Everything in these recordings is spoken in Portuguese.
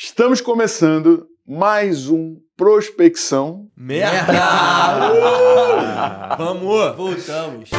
Estamos começando mais um Prospecção. Merda! Uh! Vamos! Voltamos.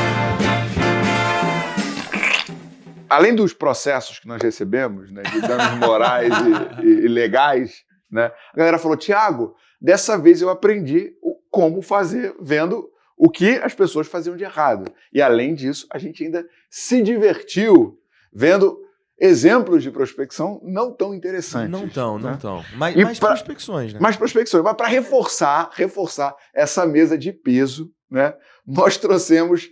Além dos processos que nós recebemos, né, de danos morais e, e- e legais, né, a galera falou: Tiago, dessa vez eu aprendi o- como fazer, vendo o que as pessoas faziam de errado. E além disso, a gente ainda se divertiu vendo exemplos de prospecção não tão interessantes. Não tão, não né? tão. Mas, mais pra- prospecções, né? mais prospecções. Mas para reforçar, reforçar essa mesa de peso, né? Nós trouxemos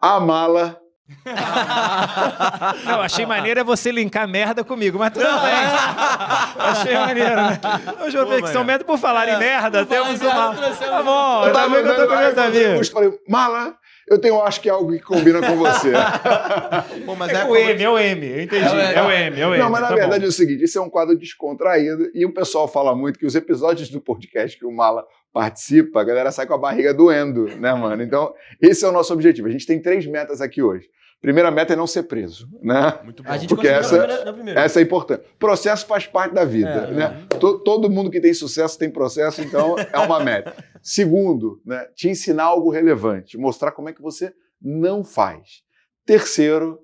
a mala. Não, achei maneiro é você linkar merda comigo, mas tudo bem. achei maneiro, né? Hoje eu vi que são merda por falar em merda, Por falar temos em merda, uma. trouxemos- Tá bom, Eu tá vendo que eu tô com meus eu amigos. falei, mala, eu tenho acho que é algo que combina com você. Pô, mas É é o M, é o M, eu entendi. É o M. É o M, é o M. Não, mas na tá verdade bom. é o seguinte: esse é um quadro descontraído e o pessoal fala muito que os episódios do podcast que o Mala participa, a galera sai com a barriga doendo, né, mano? Então, esse é o nosso objetivo. A gente tem três metas aqui hoje. Primeira meta é não ser preso, né? Muito bom. A gente Porque essa- na primeira-. Essa é importante. Processo faz parte da vida. É, né? To- Todo mundo que tem sucesso tem processo, então é uma meta. Segundo, né, te ensinar algo relevante, mostrar como é que você não faz. Terceiro,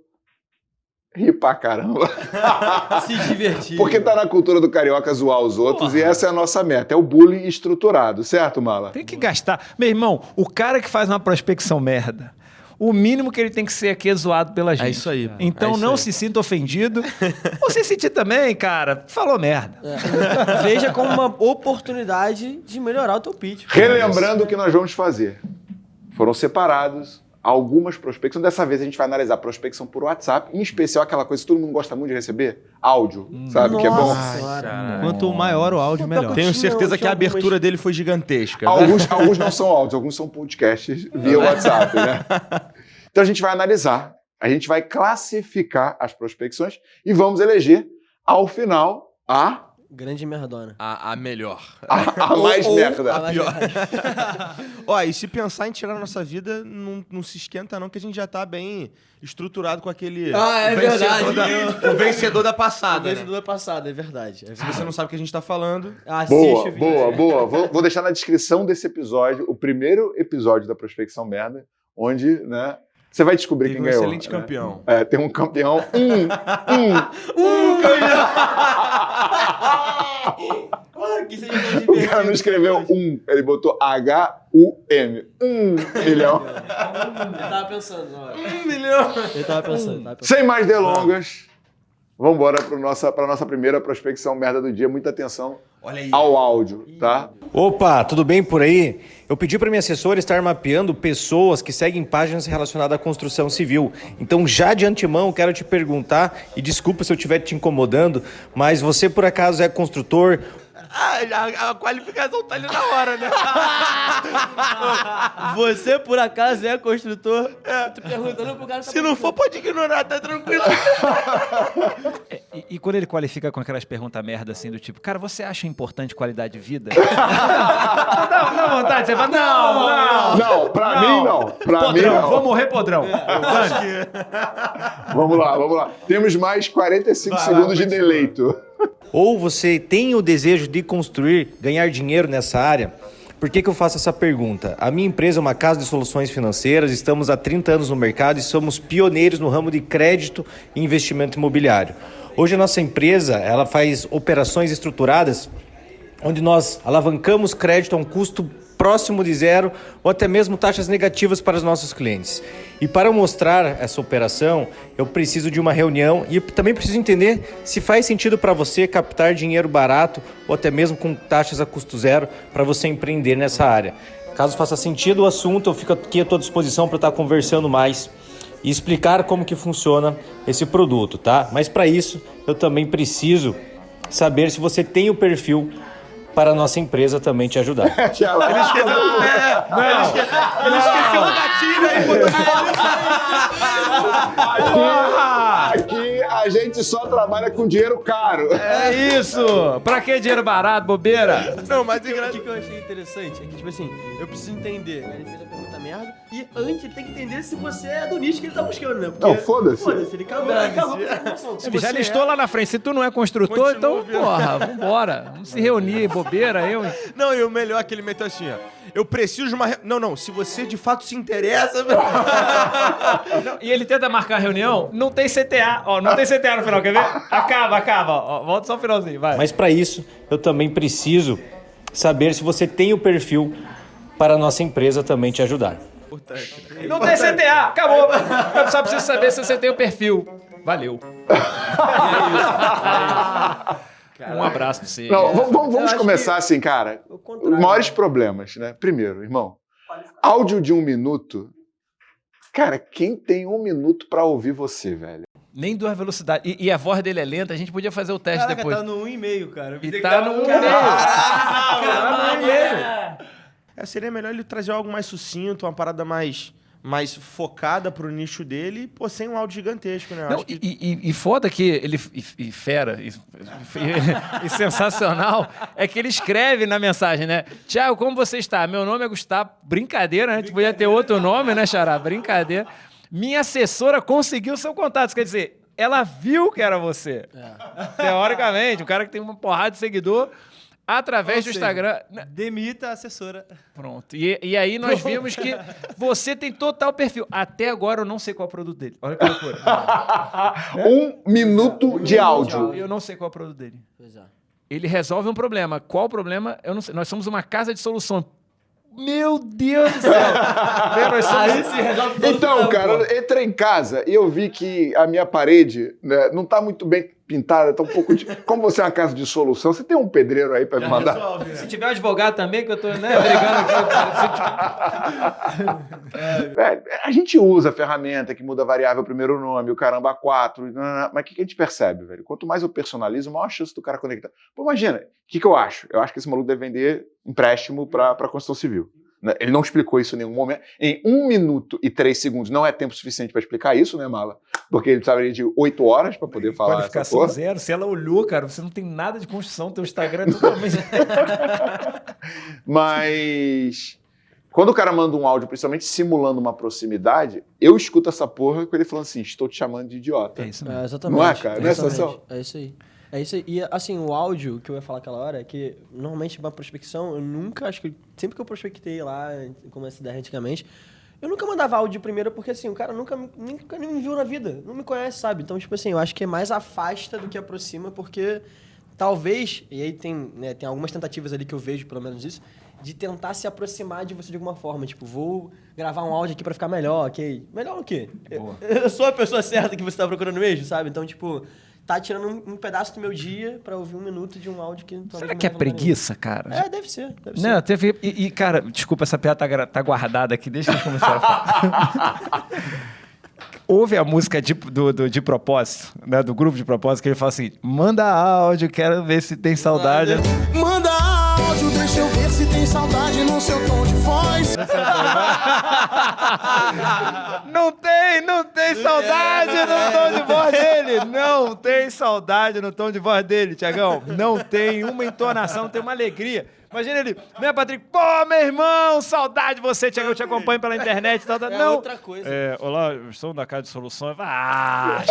rir pra caramba. Se divertir. Porque tá na cultura do carioca zoar os outros e essa é a nossa meta. É o bullying estruturado, certo, Mala? Tem que gastar. Meu irmão, o cara que faz uma prospecção merda, o mínimo que ele tem que ser aqui é zoado pela gente. É isso aí. Então É isso não aí. se sinta ofendido. Ou se sentir também, cara, falou merda. É. Veja como uma oportunidade de melhorar o teu pitch. Relembrando o que nós vamos fazer. Foram separados algumas prospecções. Dessa vez a gente vai analisar prospecção por WhatsApp, em especial aquela coisa que todo mundo gosta muito de receber, áudio, sabe? Que é bom. Nossa senhora. Quanto maior o áudio, melhor. Tenho certeza que a abertura dele foi gigantesca. Alguns, alguns não são áudios, alguns são podcasts via WhatsApp, né? Então a gente vai analisar, a gente vai classificar as prospecções e vamos eleger, ao final, a, Grande merdona. A, a melhor. a, a mais Ou- merda. a mais pior. Ó, e se pensar em tirar a nossa vida, não, não se esquenta não, que a gente já tá bem estruturado com aquele... Ah, é o vencedor verdade. Da, o vencedor da passada, né? Vencedor passado, é verdade. É Se você não sabe o que a gente tá falando... Assiste Boa, o vídeo. boa, boa. Vou, vou deixar na descrição desse episódio, o primeiro episódio da Prospecção Merda, onde, né, você vai descobrir Teve quem um ganhou. excelente né? campeão. É, tem um campeão. Hum, hum. Ah, que seja mais O cara não escreveu um, ele botou H-U-M. Um milhão. Ele tava pensando hora. Um milhão! Ele tava pensando, tava pensando. Sem mais delongas, vamos embora para nossa, pra nossa primeira prospecção merda do dia. Muita atenção Olha. Ao áudio, tá? Opa, tudo bem por aí? Eu pedi para minha assessora estar mapeando pessoas que seguem páginas relacionadas à construção civil. Então, já de antemão, quero te perguntar, e desculpa se eu estiver te incomodando, mas você por acaso é construtor? Ah, a, a qualificação tá ali na hora, né? Você, por acaso, é construtor? É. Tô perguntando pro cara... que tá Se não for, pode ignorar, tá tranquilo. E, e quando ele qualifica com aquelas perguntas merda assim, do tipo, cara, você acha importante qualidade de vida? não, dá, dá vontade, você fala, não, não. Não, pra mim não. Pra mim podrão, não. vou morrer podrão. Vamos lá, vamos lá. Temos mais 45 Vai segundos de continua. deleito. Ou você tem o desejo de construir, ganhar dinheiro nessa área? Por que, que eu faço essa pergunta? A minha empresa é uma casa de soluções financeiras, estamos há 30 anos no mercado e somos pioneiros no ramo de crédito e investimento imobiliário. Hoje a nossa empresa ela faz operações estruturadas onde nós alavancamos crédito a um custo próximo de zero ou até mesmo taxas negativas para os nossos clientes. E para mostrar essa operação, eu preciso de uma reunião e também preciso entender se faz sentido para você captar dinheiro barato ou até mesmo com taxas a custo zero para você empreender nessa área. Caso faça sentido o assunto, eu fico aqui à tua disposição para estar conversando mais e explicar como que funciona esse produto, tá? Mas para isso, eu também preciso saber se você tem o perfil para a nossa empresa também te ajudar. Ele esqueceu o gatilho aí, botou Aqui a gente só só trabalha com dinheiro caro. É isso! Pra que dinheiro barato, bobeira? Não, mas O que, que eu achei interessante é que, tipo assim, eu preciso entender. né? Merda. E antes ele tem que entender se você é do nicho que ele tá buscando, né? Porque, Não, foda-se. Foda-se, ele acabou, Dane-se. acabou com essa informação. Se Ele já listou é- lá na frente. Se tu não é construtor, Continua então, ouvindo. porra, vambora. Vamos se reunir, bobeira, eu. Não, e o melhor é que ele meteu assim, ó. Eu preciso de uma. re- Não, não, se você de fato se interessa. Não, e ele tenta marcar a reunião, não tem CTA. Ó, não tem CTA no final, quer ver? Acaba, acaba. Ó, volta só o finalzinho, vai. Mas para isso, eu também preciso saber se você tem o perfil para a nossa empresa também te ajudar. Não tem CTA, acabou. Eu só preciso saber se você tem o perfil. Valeu. Um abraço pra você. Não, vamos, vamos- começar assim, cara. Os maiores problemas, né? Primeiro, irmão, áudio de um minuto. Cara, quem tem um minuto pra ouvir você, velho? Nem duas velocidades. E, e a voz dele é lenta, a gente podia fazer o teste Caraca, depois. tá no 1,5, cara. Eu E tá no no 1,5. Tá no 1,5. É, seria melhor ele trazer algo mais sucinto, uma parada mais, mais focada pro nicho dele, e, pô, sem um áudio gigantesco, né? Não, acho que- e, e- e foda que ele. E, e fera, e, e- e sensacional, é que ele escreve na mensagem, né? Tiago, como você está? Meu nome é Gustavo. Brincadeira, né? A gente podia ter outro nome, né, Xará? Brincadeira. Minha assessora conseguiu seu contato. Isso quer dizer, ela viu que era você. Teoricamente, o cara que tem uma porrada de seguidor. Através Ou do seja, Instagram. Demita a assessora. Pronto. E, e aí nós vimos que você tem total perfil. Até agora eu não sei qual é o produto dele. Olha que loucura. Um minuto de áudio. Eu não sei qual é o produto dele. Pois é. Ele resolve um problema. Qual o problema? Eu não sei. Nós somos uma casa de solução. Meu Deus do céu! Meu, nós somos- Aí se resolve todo Então, cara, pô. eu entrei em casa e eu vi que a minha parede né, não tá muito bem pintada, tá um pouco de. Como você é uma casa de solução, você tem um pedreiro aí pra me mandar? Resolve, né? Se tiver um advogado também, que eu tô né, brigando aqui. cara. Velho, a gente usa a ferramenta que muda a variável primeiro nome, o caramba 4, mas o que que a gente percebe, velho? Quanto mais eu personalizo, maior a chance do cara conectar. Pô, imagina, o que, que eu acho? Eu acho que esse maluco deve vender empréstimo pra construção civil. Né? Ele não explicou isso em nenhum momento. Em um minuto e três segundos não é tempo suficiente pra explicar isso, né, Mala? Porque ele precisaria de oito horas pra poder falar essa Qualificação porra. zero. Se ela olhou, cara, você não tem nada de construção, teu Instagram é totalmente. Mas quando o cara manda um áudio, principalmente simulando uma proximidade, eu escuto essa porra com ele falando assim: estou te chamando de idiota. É isso mesmo. É, exatamente. Não é, cara? Não é sensação? É isso aí. É isso aí. E, assim, o áudio que eu ia falar aquela hora é que, normalmente, uma prospecção, eu nunca, acho que, sempre que eu prospectei lá, como essa ideia antigamente, eu nunca mandava áudio primeiro, porque, assim, o cara nunca, nunca nem me viu na vida, não me conhece, sabe? Então, tipo assim, eu acho que é mais afasta do que aproxima, porque talvez, e aí tem, né, tem algumas tentativas ali que eu vejo, pelo menos isso, de tentar se aproximar de você de alguma forma. Tipo, vou gravar um áudio aqui pra ficar melhor, ok? Melhor o quê? Eu, eu sou a pessoa certa que você tá procurando mesmo, sabe? Então, tipo, tá tirando um, um pedaço do meu dia pra ouvir um minuto de um áudio que talvez Será que é preguiça, cara? É, deve ser. Deve ser. Não, teve. E, e, cara, desculpa, essa piada tá, tá guardada aqui, deixa eu começar a falar. Houve a música de, do, do- de propósito, né? Do grupo de propósito, que ele fala assim: manda áudio, quero ver se tem saudade. Manda áudio, deixa eu ver se tem saudade no seu tom de voz. Não tem, tem saudade no tom de voz dele. Não tem saudade no tom de voz dele, Tiagão. Não tem uma entonação, não tem uma alegria. Imagina ele, né, Patrick? Pô, meu irmão, saudade de você, Tiagão. Eu te acompanho pela internet e tal, tal. É Não. outra coisa. É, olá, eu sou da Casa de Soluções. Ah,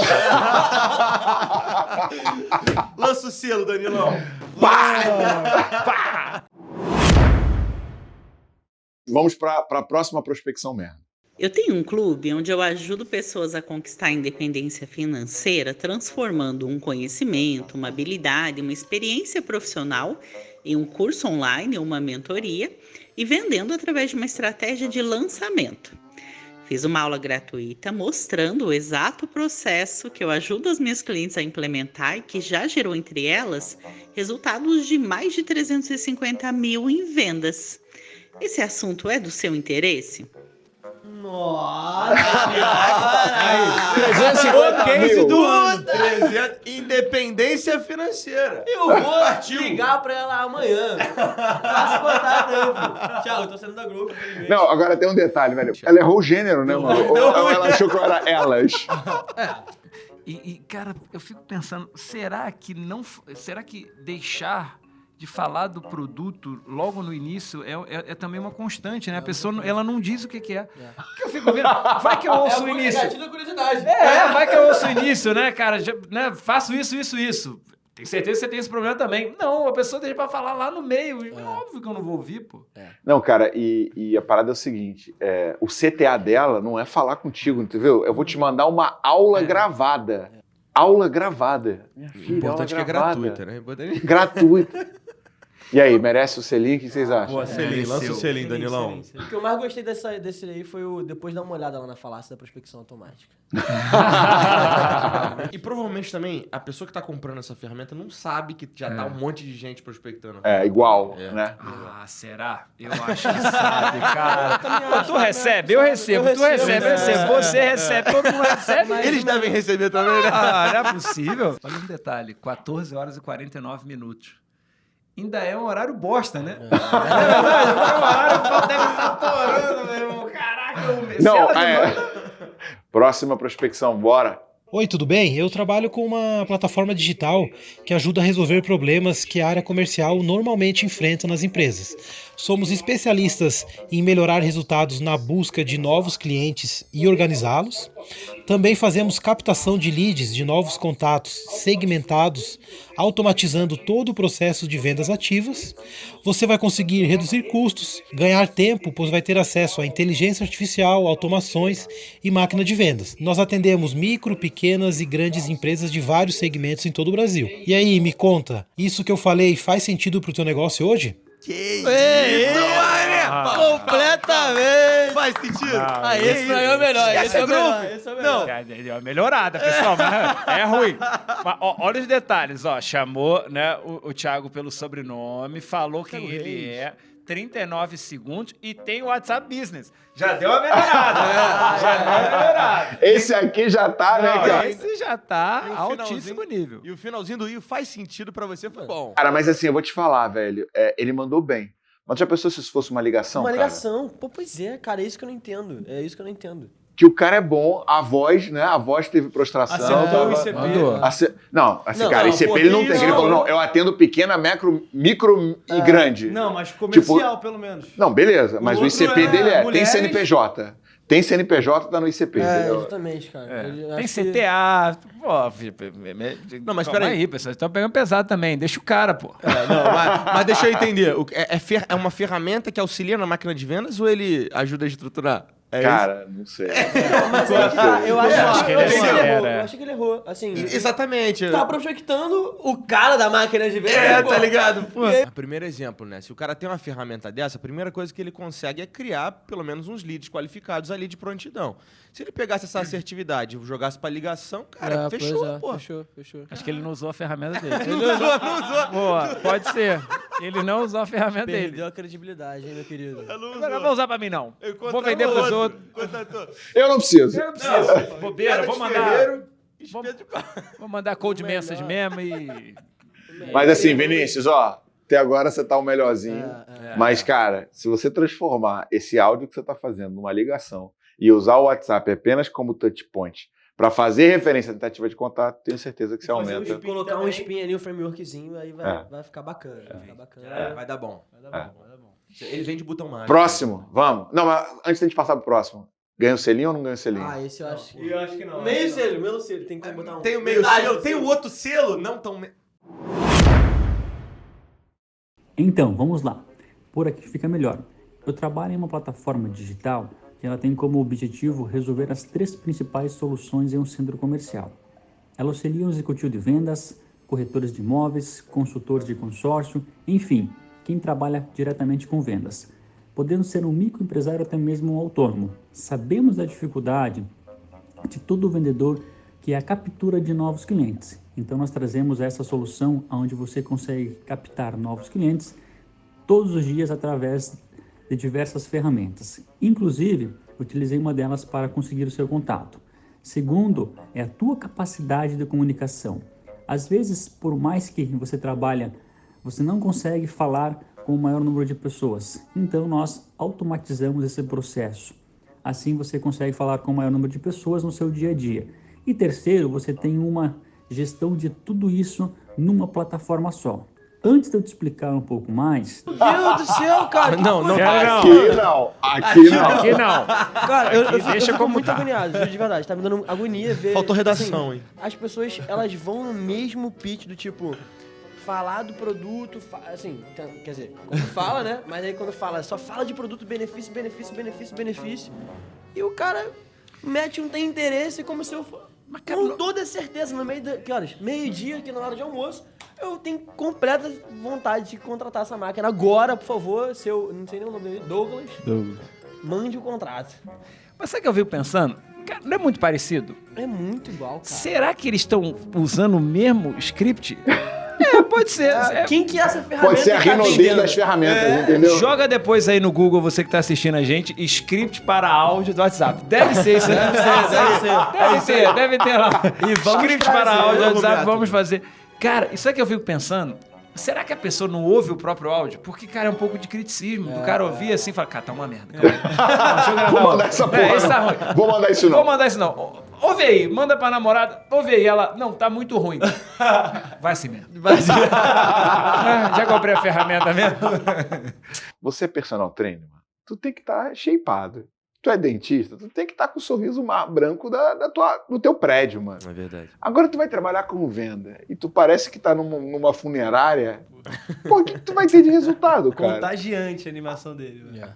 Lança o selo, Danilão. Vamos para a próxima prospecção merda. Eu tenho um clube onde eu ajudo pessoas a conquistar a independência financeira, transformando um conhecimento, uma habilidade, uma experiência profissional em um curso online ou uma mentoria e vendendo através de uma estratégia de lançamento. Fiz uma aula gratuita mostrando o exato processo que eu ajudo as minhas clientes a implementar e que já gerou entre elas resultados de mais de 350 mil em vendas. Esse assunto é do seu interesse? Nossa! O case mil. do ano. 300, Independência financeira. Eu vou ligar pra ela amanhã. Faça contato. Tchau, eu tô saindo da grupo. infelizmente. Não, agora tem um detalhe, velho. Ela errou o gênero, né, mano? Ou, ou ela achou que eu era elas. E, e, cara, eu fico pensando, será que não. Será que deixar de falar do produto logo no início é, é- é também uma constante, né? A pessoa não- ela não diz o que, que é. Porque eu fico vendo. Vai que eu ouço o início. Curiosidade. É, vai que eu ouço o início, né, cara? Já, né, faço isso, isso, isso. Tenho certeza que você tem esse problema também. Não, a pessoa deixa pra falar lá no meio. É óbvio que eu não vou ouvir, pô. Não, cara, e, e a parada é o seguinte: é, o CTA dela não é falar contigo, entendeu? Eu vou te mandar uma aula gravada. Aula gravada. Minha O filha, importante é que é aula gravada. gratuita, né? Importante- Gratuita. E aí, merece o selinho? O que vocês acham? Boa, selinho, lança o selinho, Danilão. O que eu mais gostei dessa, desse aí foi o depois dar uma olhada lá na falácia da prospecção automática. E provavelmente também a pessoa que tá comprando essa ferramenta não sabe que já tá um monte de gente prospectando. É, igual, É. né? Ah, será? Eu acho que sabe, cara. Pô, tu recebe, eu recebo, tu recebe, eu recebo, você recebe, todo mundo recebe. Eles devem receber também, né? Ah, não é possível. Olha um detalhe: 14 horas e 49 minutos. Ainda é um horário bosta, né? É verdade, é um horário que deve estar torando, meu irmão. Caraca, eu Não, se ela é. Próxima prospecção, bora. Oi, tudo bem? Eu trabalho com uma plataforma digital que ajuda a resolver problemas que a área comercial normalmente enfrenta nas empresas. Somos especialistas em melhorar resultados na busca de novos clientes e organizá-los. Também fazemos captação de leads de novos contatos segmentados, automatizando todo o processo de vendas ativas. Você vai conseguir reduzir custos, ganhar tempo, pois vai ter acesso a inteligência artificial, automações e máquina de vendas. Nós atendemos micro, pequenas e grandes empresas de vários segmentos em todo o Brasil. E aí, me conta, isso que eu falei faz sentido para o teu negócio hoje? Completamente! Faz sentido. Ah, esse pra mim é o melhor. Esse é o melhor. Esse é o melhor. É, Deu uma melhorada, pessoal, mas é ruim. Mas, ó, olha os detalhes, ó. Chamou né, o, o Thiago pelo sobrenome, falou quem ele é, 39 segundos e tem o WhatsApp Business. Já deu uma melhorada, né? Já deu uma melhorada. Esse aqui já tá, né, Não, cara? esse já tá altíssimo nível. E o finalzinho do Io faz sentido pra você, foi bom. Cara, mas assim, eu vou te falar, velho. é, ele mandou bem. Mas já pensou se isso fosse uma ligação? Uma cara? ligação. Pô, pois é, cara, é isso que eu não entendo. É isso que eu não entendo. Que o cara é bom, a voz, né? A voz teve prostração. Acertou tava- o ICP. Mandou. Ace- Não, assim, Não, cara, não, ICP pô, ele não tem. isso? Ele falou, não, eu atendo pequena, macro, micro e grande. Não, mas comercial, pelo menos. Não, beleza, mas o, outro ICP é dele é, tem mulheres. CNPJ. Tem CNPJ, tá no ICP. É, exatamente, cara. Eu Tem acho que- CTA. Pô, filho, me- me- Não, mas peraí. aí, pessoal. Vocês estão pegando pesado também. Deixa o cara, pô. É, não, mas, mas deixa eu entender. O- É, é fer- é uma ferramenta que auxilia na máquina de vendas ou ele ajuda a estruturar? É Cara, não sei. Mas é que tá, eu acho, Eu acho que eu ele ele errou. é. Eu acho que ele errou. Assim, isso? Exatamente. tá prospectando o cara da máquina de venda. É, pô. tá ligado? Pô. Primeiro exemplo, né? Se o cara tem uma ferramenta dessa, a primeira coisa que ele consegue é criar pelo menos uns leads qualificados ali de prontidão. Se ele pegasse essa assertividade e jogasse pra ligação, cara, É, fechou, é, pô. Fechou, fechou. Acho que ele não usou a ferramenta dele. Não usou, não usou. Boa, pode ser. Ele não usou a ferramenta dele. Perdeu a credibilidade, hein, meu querido. Agora não vou usar pra mim, não. Eu Vou vender pros outro. outros. Contratou. Eu não preciso. Bobeira, vou mandar. Ferreiro, Vou, espeto de pau. vou mandar cold message mesmo e. Mas assim, Vinícius, ó, até agora você tá o melhorzinho. É, Mas, cara, se você transformar esse áudio que você tá fazendo numa ligação e usar o WhatsApp apenas como touch point para fazer referência à tentativa de contato, tenho certeza que você aumenta. um spin, colocar um spin ali, um frameworkzinho, aí vai, É. vai ficar bacana. Vai ficar bacana. É, vai dar bom. Vai dar bom, Ele vem de botão mágico. Próximo, vamos. Não, mas antes da gente passar pro próximo, ganha o selinho ou não ganha o selinho? Ah, esse eu acho. Eu acho que não. Meio selo, meio selo. Tem como botar um. Tem o meio Metade selo, do tem o outro selo, não tão. me- Então, vamos lá. Por aqui fica melhor. Eu trabalho em uma plataforma digital que ela tem como objetivo resolver as três principais soluções em um centro comercial. Ela auxilia o executivo de vendas, corretores de imóveis, consultores de consórcio, enfim, quem trabalha diretamente com vendas. Podendo ser um microempresário ou até mesmo um autônomo. Sabemos da dificuldade de todo vendedor que é a captura de novos clientes. Então nós trazemos essa solução onde você consegue captar novos clientes todos os dias através de diversas ferramentas. Inclusive, utilizei uma delas para conseguir o seu contato. Segundo, é a tua capacidade de comunicação. Às vezes, por mais que você trabalha, você não consegue falar com o maior número de pessoas. Então nós automatizamos esse processo. Assim você consegue falar com o maior número de pessoas no seu dia a dia. E terceiro, você tem uma gestão de tudo isso numa plataforma só. Antes de eu te explicar um pouco mais, Meu Deus do céu, cara. que Não, não, não. Aqui não. Aqui não. Aqui não. Cara, eu, eu, Aqui fico- eu deixa fico como muito tá. agoniado, de verdade. Tá me dando agonia ver. Faltou redação, assim, hein? As pessoas, elas vão no mesmo pitch do tipo. Falar do produto, fa- assim, quer dizer, quando fala, né? Mas aí quando fala, só fala de produto, benefício, benefício, benefício, benefício. E o cara mete um tem interesse como se eu fosse. Com toda certeza, no meio da. Que horas? Meio-dia, aqui na hora de almoço, eu tenho completa vontade de contratar essa máquina. Agora, por favor, seu. Não sei nem o nome dele, Douglas. Mande o contrato. Mas sabe o que eu fico pensando? Cara, não é muito parecido? É muito igual, cara. Será que eles estão usando o mesmo script? É, pode ser. É, Quem que é essa ferramenta? Pode ser a tá Rinodê das ferramentas, entendeu? Joga depois aí no Google, você que tá assistindo a gente, script para áudio do WhatsApp. Deve ser isso, né? Deve ser, deve ser. Deve ter, deve ter lá. E vamos script para áudio do vamos, WhatsApp, vamos fazer. Cara, isso é que eu fico pensando. Será que a pessoa não ouve o próprio áudio? Porque, cara, é um pouco de criticismo. Do cara ouvir assim e falar, cara, tá uma merda. calma aí. Deixa eu gravar Vou mandar essa porra. É, isso tá não. ruim. Vou mandar isso não. Vou mandar isso não. Ouve aí, manda pra namorada. Ouve aí, ela. Não, tá muito ruim. Vai assim mesmo. Ah, Já comprei a ferramenta mesmo. Você é personal trainer, mano. Tu tem que estar shapeado. Tu é dentista, tu tem que estar com o sorriso branco da, da tua, do teu prédio, mano. É verdade. Agora tu vai trabalhar com venda e tu parece que tá numa, numa funerária. Pô, o que tu vai ter de resultado, cara? Contagiante a animação dele. velho.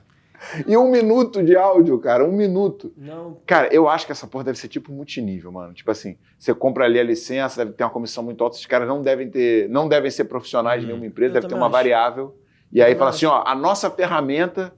E um minuto de áudio, cara, um minuto. Não, Cara, eu acho que essa porra deve ser tipo multinível, mano. Tipo assim, você compra ali a licença, deve ter uma comissão muito alta, esses caras não devem ter, não devem ser profissionais de nenhuma empresa, eu deve ter uma acho. variável. E aí Eu fala acho. assim, ó, a nossa ferramenta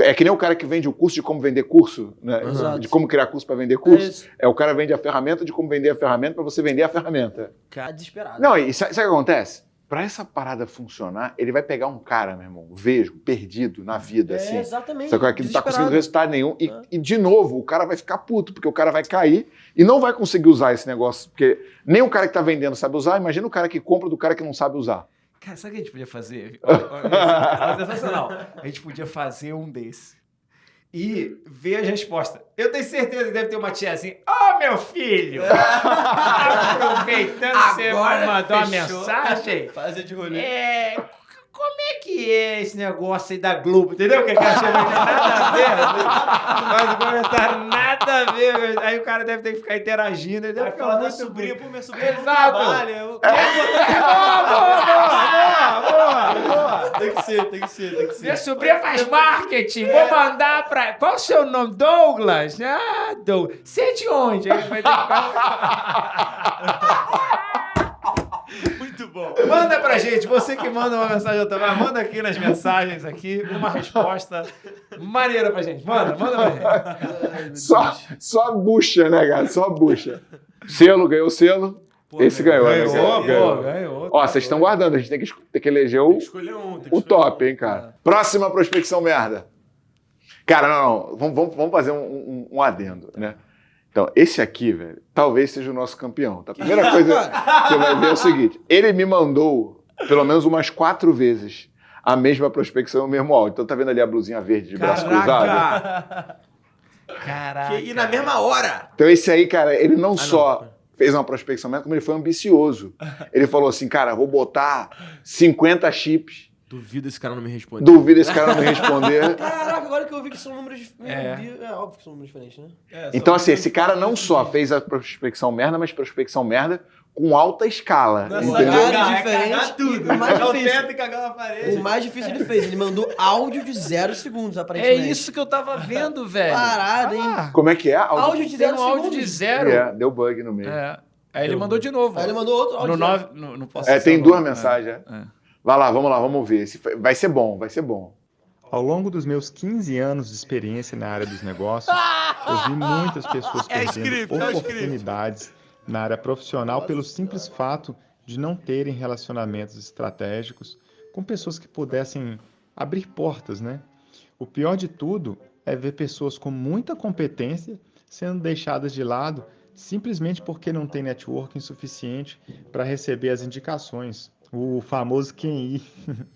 é que nem o cara que vende o curso de como vender curso, né? Exato. De como criar curso para vender é curso. isso. É o cara vende a ferramenta de como vender a ferramenta para você vender a ferramenta. Cara, desesperado. Não, e sabe o que acontece? Para essa parada funcionar, ele vai pegar um cara, meu irmão, vesgo, perdido na vida, é, assim. exatamente. Só que aqui não tá conseguindo resultado nenhum. E, É. e, de novo, o cara vai ficar puto, porque o cara vai cair e não vai conseguir usar esse negócio. Porque nem o cara que tá vendendo sabe usar, imagina o cara que compra do cara que não sabe usar. Cara, sabe o que a gente podia fazer? Olha, sensacional. A gente podia fazer um desse. E ver as respostas. Eu tenho certeza que deve ter uma tia assim. Ô, meu filho! Aproveitando você mandou uma fechou. mensagem. Fazer de rolê. É. é que é esse negócio aí da Globo? Entendeu? O que, eu achei? Não tem nada a ver. Faz um comentário, nada a ver. Aí o cara deve ter que ficar interagindo. Ele deve Vai falar sobrinha, bonito. pô, minha sobrinha não Exato. trabalha. Eu... Boa, boa, boa, boa, boa. Tem que ser, tem que ser, tem que ser. Minha sobrinha faz marketing. Vou mandar pra. Qual o seu nome? Douglas? Ah, Douglas. Você é de onde? Aí vai ter que- bom. Manda pra gente, você que manda uma mensagem ao Tomás, manda aqui nas mensagens aqui uma resposta maneira pra gente. Manda, manda pra gente. Só, só bucha, né, cara? Só bucha. Selo, ganhou o selo. Esse ganhou, né? Ganhou, Ganhou. pô, ganhou. Ó, vocês estão guardando, a gente tem que, tem que eleger o, Escolher um. Tem que o top, um. hein, cara. Próxima prospecção merda. Cara, não, não. Vamos, vamos, vamos fazer um, um- um adendo, né? Então, esse aqui, velho, talvez seja o nosso campeão. Tá? A primeira coisa que você vai ver é o seguinte: ele me mandou pelo menos umas quatro vezes a mesma prospecção, o mesmo áudio. Então, tá vendo ali a blusinha verde de braço cruzado? Caraca! Caraca. E na mesma hora. Então, esse aí, cara, ele Ah, não só fez uma prospecção como ele foi ambicioso. Ele falou assim, cara, vou botar 50 chips. Duvido esse cara não me responder. Duvido esse cara não me responder. Agora que eu vi que são números. É. Deus, é óbvio que são números diferentes, né? É, Então, assim, esse cara não só fez a prospecção merda, mas prospecção merda com alta escala. Não é entendeu? Cagar, é diferente, cagar tudo. o mais o difícil. teto e cagar na parede. O mais difícil ele fez. Ele mandou áudio de zero segundos, aparentemente. É isso que eu tava vendo, velho. Parada, hein? Ah, Como é que é? Áudio- Áudio de zero um áudio segundos. de zero. É, deu bug no meio. É, É. Aí ele mandou de novo. Aí ele mandou outro áudio. No zero. 9. Não, posso É, dizer tem o duas mensagens. é. É. Vai lá, vamos lá, vamos ver. Vai ser bom, vai ser bom. Ao longo dos meus 15 anos de experiência na área dos negócios, eu vi muitas pessoas É perdendo é script. oportunidades na área profissional pelo simples fato de não terem relacionamentos estratégicos com pessoas que pudessem abrir portas, né? O pior de tudo é ver pessoas com muita competência sendo deixadas de lado simplesmente porque não tem networking suficiente para receber as indicações, o famoso QI.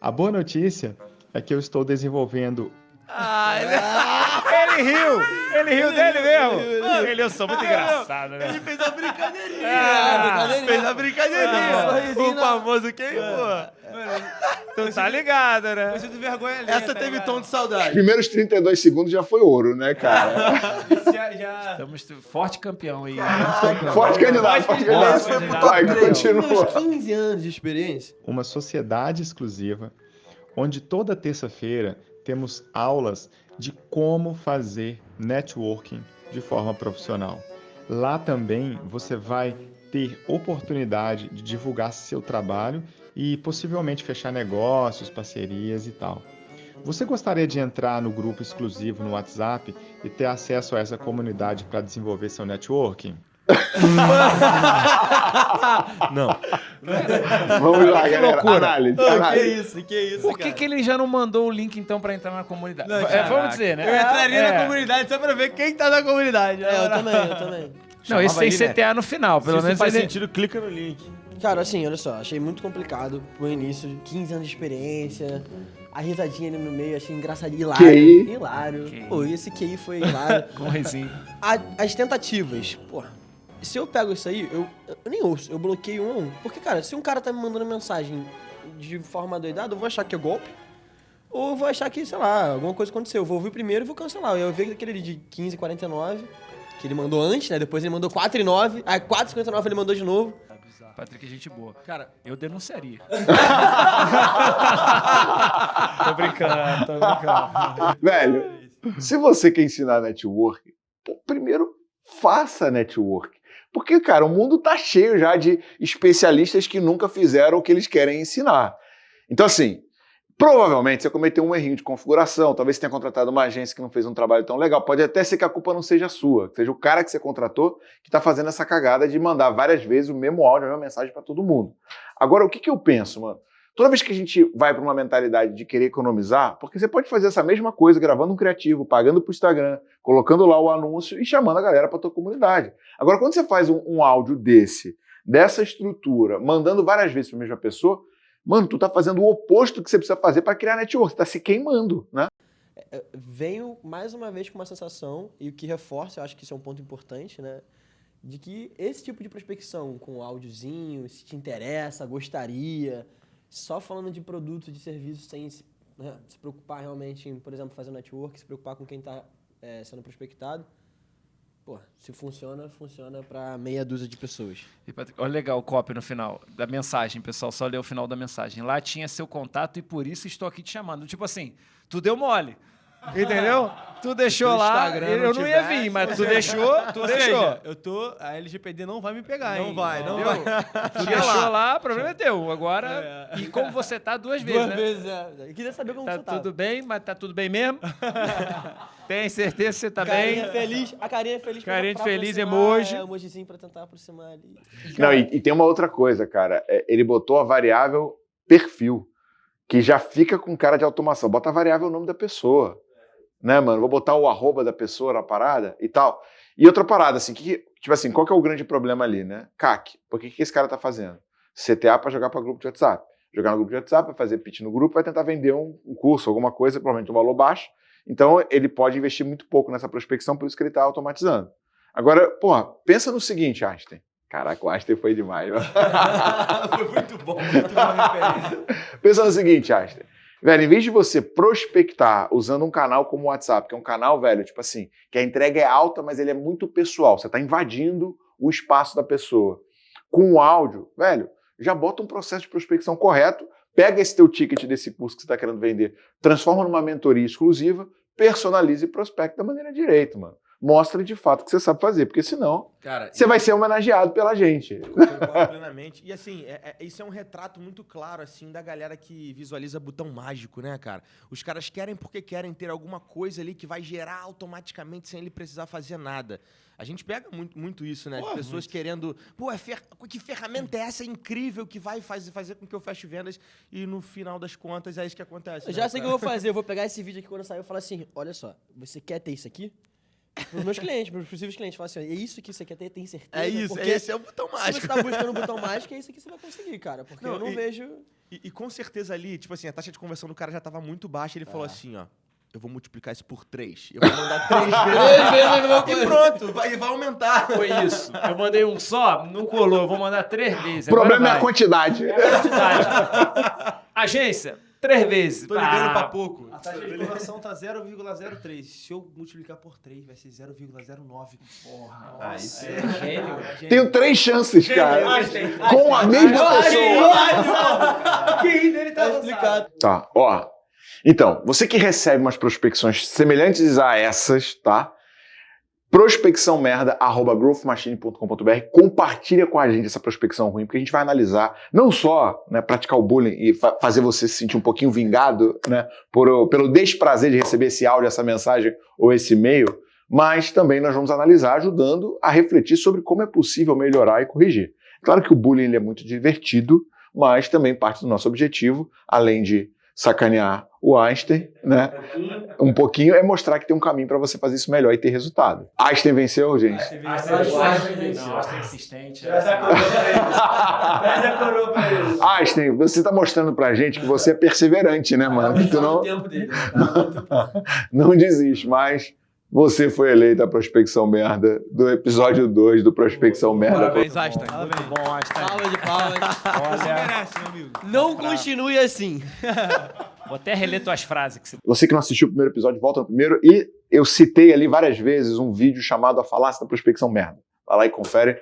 A boa notícia é que eu estou desenvolvendo Ah, ele... ele riu! Ele riu dele mesmo! Ele, eu sou muito engraçado, né? Ele fez a brincadeirinha. Ah, fez a brincadeirinha. Ah, o famoso quem, pô? Tu tá ligado, né? Você de vergonha ali. Essa tá teve ligado? tom de Os saudade. primeiros 32 segundos já foi ouro, né, cara? Já, já... Estamos forte campeão aí. Forte candidato, forte candidato. Foi pro top continua. Meus 15 anos de experiência. uma sociedade exclusiva, onde toda terça-feira temos aulas de como fazer networking de forma profissional. Lá também você vai ter oportunidade de divulgar seu trabalho e possivelmente fechar negócios, parcerias e tal. Você gostaria de entrar no grupo exclusivo no WhatsApp e ter acesso a essa comunidade para desenvolver seu networking? Não. Vamos lá, Que galera. loucura. Análise, Ô, que análise. isso, que isso, Por que, cara. que ele já não mandou o link, então, pra entrar na comunidade? Não, É, vamos dizer, né? Eu entraria É. na comunidade só pra ver quem tá na comunidade. É, eu também, eu também. Não, esse tem ali, CTA no final, pelo Se menos isso faz ele... sentido, clica no link. Cara, assim, olha só, achei muito complicado pro início, 15 anos de experiência, a risadinha ali no meio, achei engraçado, hilário. QI. Hilário. QI. Pô, esse QI foi hilário. Com risinho. A- as tentativas, porra, se eu pego isso aí, eu, eu nem ouço, eu bloqueio um a um. Porque, cara, se um cara tá me mandando mensagem de forma doidada, eu vou achar que é golpe. Ou eu vou achar que, sei lá, alguma coisa aconteceu. Eu vou ouvir primeiro e vou cancelar. Eu vi aquele de 15,49, que ele mandou antes, né? Depois ele mandou 4,9. Aí 4,59 ele mandou de novo. Patrick é gente boa. Cara, Eu denunciaria. tô brincando, tô brincando. Velho, se você quer ensinar network, pô, primeiro faça network. Porque, cara, o mundo tá cheio já de especialistas que nunca fizeram o que eles querem ensinar. Então, assim, provavelmente você cometeu um errinho de configuração, talvez você tenha contratado uma agência que não fez um trabalho tão legal. Pode até ser que a culpa não seja sua, que seja o cara que você contratou que está fazendo essa cagada de mandar várias vezes o mesmo áudio, a mesma mensagem para todo mundo. Agora, o que, que eu penso, mano? Toda vez que a gente vai para uma mentalidade de querer economizar, porque você pode fazer essa mesma coisa gravando um criativo, pagando para o Instagram, colocando lá o anúncio e chamando a galera para tua comunidade. Agora, quando você faz um, um áudio desse, dessa estrutura, mandando várias vezes para a mesma pessoa, mano, tu tá fazendo o oposto que você precisa fazer para criar network, você tá se queimando, né? venho mais uma vez com uma sensação, e o que reforça, eu acho que isso é um ponto importante, né? De que esse tipo de prospecção com áudiozinho, se te interessa, gostaria, só falando de produto, de serviço, sem se, né, se preocupar realmente em, por exemplo, fazer network, se preocupar com quem está sendo prospectado, pô, se funciona, funciona para meia dúzia de pessoas. E, Patrick, Olha legal o copy no final da mensagem, pessoal. Só lê o final da mensagem. Lá tinha seu contato e por isso estou aqui te chamando. Tipo assim, tu deu mole. Entendeu? Tu deixou o lá. Eu não não ia vir, mas tu deixou, tu Ou deixou. seja, eu tô... A LGPD não vai me pegar, Não hein? vai, não Entendeu? vai. Tu deixou lá, o problema é teu. Agora. E como você tá duas vezes, Duas né? vezes, é. Eu queria saber como Tá você tava. tudo bem, mas tá tudo bem mesmo? Tem certeza que você tá Carinha bem? feliz, a carinha feliz Carinha de pra feliz, emoji. É, emojizinho pra tentar aproximar ali. Não, e, e tem uma outra coisa, cara. É, ele botou a variável perfil, que já fica com cara de automação. Bota a variável nome da pessoa. Né, mano? Vou botar o arroba da pessoa na parada e tal. E outra parada, assim, que, tipo assim, qual que é o grande problema ali, né? CAC. Por que, que esse cara tá fazendo? CTA para jogar para grupo de WhatsApp. Jogar no grupo de WhatsApp, vai fazer pitch no grupo, vai tentar vender um, um curso, alguma coisa, provavelmente um valor baixo. Então, ele pode investir muito pouco nessa prospecção, por isso que ele está automatizando. Agora, porra, pensa no seguinte, Einstein. Caraca, o Einstein foi demais. Foi muito bom, muito boa referência. Pensa no seguinte, Einstein. Velho, em vez de você prospectar usando um canal como o WhatsApp, que é um canal, velho, tipo assim, que a entrega é alta, mas ele é muito pessoal. Você está invadindo o espaço da pessoa. Com o áudio, velho, já bota um processo de prospecção correto, pega esse teu ticket desse curso que você está querendo vender, transforma numa mentoria exclusiva, personaliza e prospecta da maneira direita, mano. Mostra de fato o que você sabe fazer, porque senão Cara, você vai ser homenageado pela gente. Concordo plenamente. E assim, é- é- isso é um retrato muito claro, assim, da galera que visualiza botão mágico, né, cara? Os caras querem porque querem ter alguma coisa ali que vai gerar automaticamente sem ele precisar fazer nada. A gente pega muito, muito isso, né? De Pô, pessoas querendo. Pô, é fer- que ferramenta é essa incrível que vai fazer, fazer com que eu feche vendas e no final das contas é isso que acontece. Eu né, já sei o que eu vou fazer. Eu vou pegar esse vídeo aqui quando sair e falar assim: olha só, você quer ter isso aqui? Para os meus clientes, para os possíveis clientes. Falar assim: é isso que você quer ter, tem certeza? É isso, Porque esse é o botão Se mágico. você tá buscando o botão mágico, é isso que você vai conseguir, cara. Porque Não, eu não e- vejo. E, e com certeza ali, tipo assim, a taxa de conversão do cara já tava muito baixa. Ele falou assim, ó. eu vou multiplicar isso por 3. Eu vou mandar 3 vezes. Três vezes a E pronto, vai, vai aumentar. Foi isso. Eu mandei um só, não colou. Eu vou mandar três vezes. O problema é a quantidade. vai. quantidade. Agência, três vezes. Tô ligando Ah, pra pouco. A taxa de conversão tá 0,03. Se eu multiplicar por 3, vai ser 0,09. Porra. Ah, isso é é gênio. Tenho três chances, cara. Com a mesma pessoa. Quem dele tá explicado. Tá, ó. Então, você que recebe umas prospecções semelhantes a essas, tá? prospecçãomerda@growthmachine.com.br compartilha com a gente essa prospecção ruim, porque a gente vai analisar não só, né, praticar o bullying e fa- fazer você se sentir um pouquinho vingado, né, por, pelo desprazer de receber esse áudio, essa mensagem ou esse e-mail, mas também nós vamos analisar ajudando a refletir sobre como é possível melhorar e corrigir. Claro que o bullying é muito divertido, mas também parte do nosso objetivo, além de sacanear o Einstein, né? Um pouquinho é mostrar que tem um caminho para você fazer isso melhor e ter resultado. Einstein venceu, gente. Não, Einstein é insistente. Einstein, você está mostrando pra gente que você é perseverante, né, mano? Que tu não, tempo dele. não desiste, mas você foi eleito a prospecção merda do episódio 2 do Prospecção Merda. Parabéns, Einstein. Muito bom, Einstein. Salva de palmas. Você Olha, merece, meu amigo. Não continue assim. vou até reler tuas frases. Que você... Você que não assistiu o primeiro episódio, volta no primeiro. E eu citei ali várias vezes um vídeo chamado A Falácia da Prospecção Merda. Vai lá e confere.